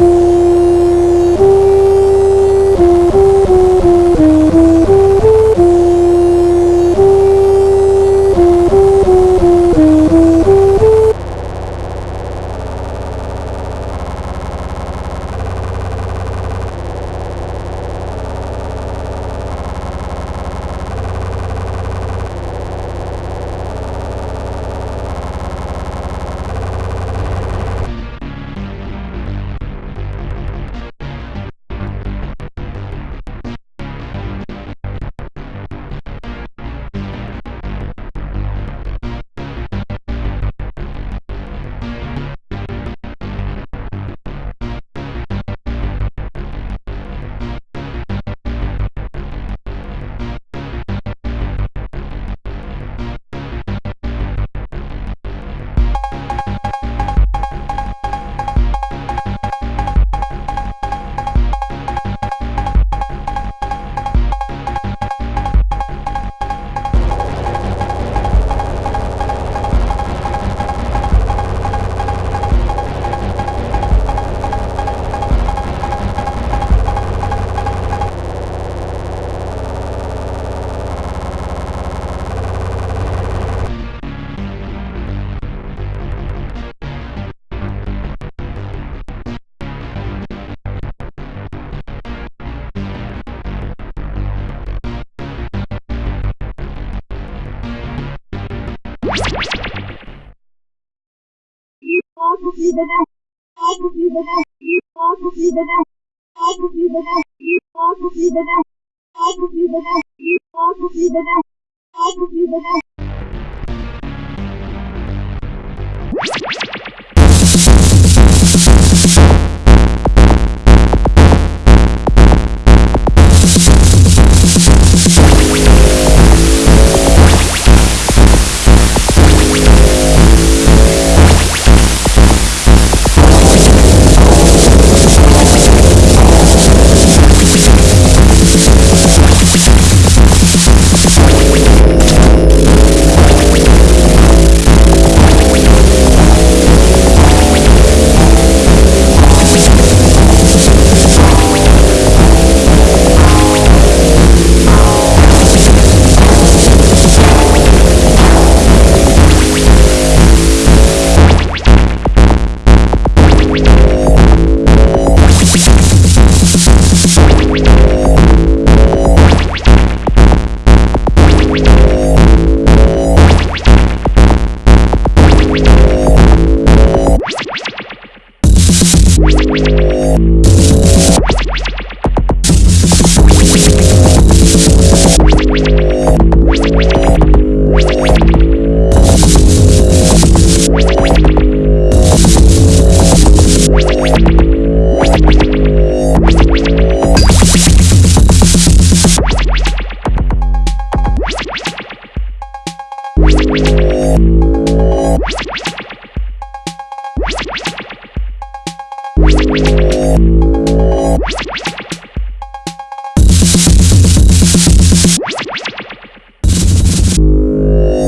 Ooh. This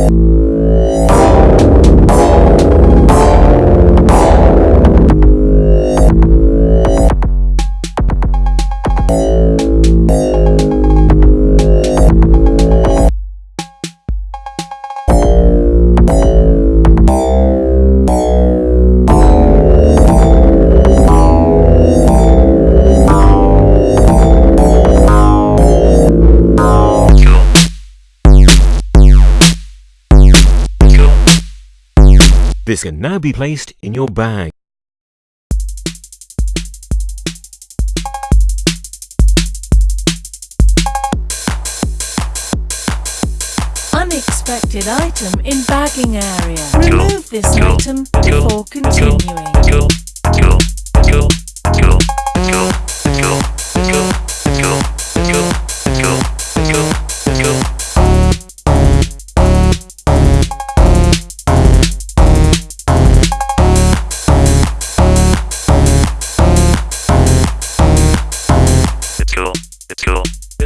can now be placed in your bag. Unexpected item in bagging area. Remove this item before continuing.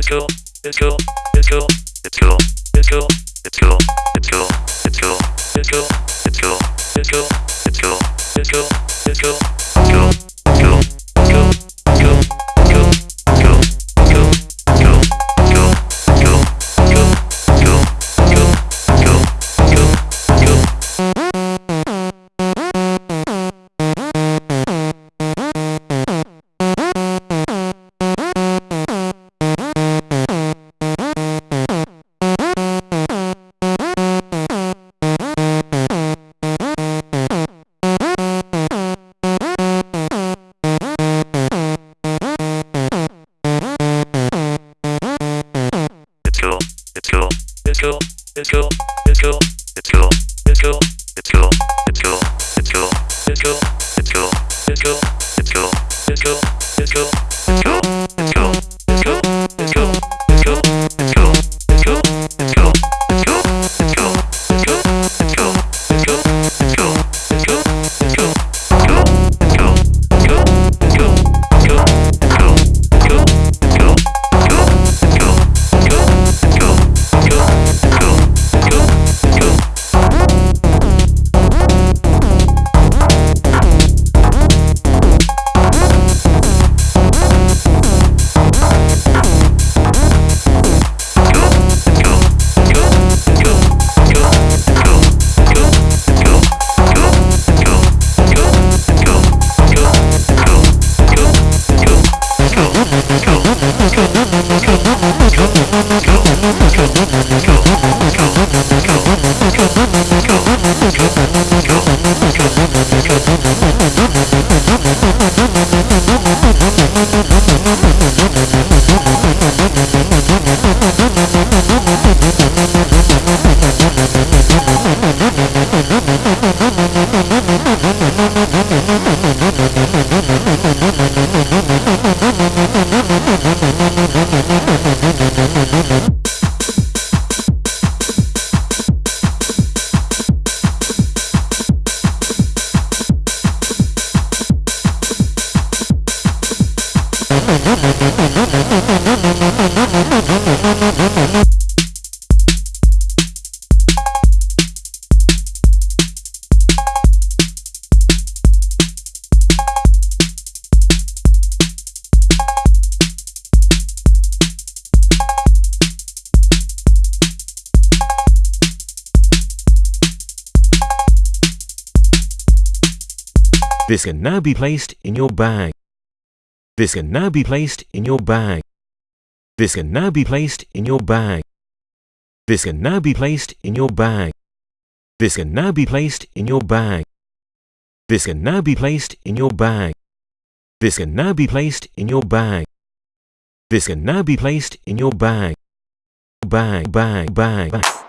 cool, it's cool, it's cool, it's cool, it's cool, it's cool, it's cool, it's cool, it's cool, it's cool, it's cool, it's cool, it's cool. This can now be placed in your bag. This can now be placed in your bag. This can now be placed in your bag. This can now be placed in your bag. This can now be placed in your bag. This can now be placed in your bag. This can now be placed in your bag. This can now be placed in your bag. Bag, bag, bag, bag.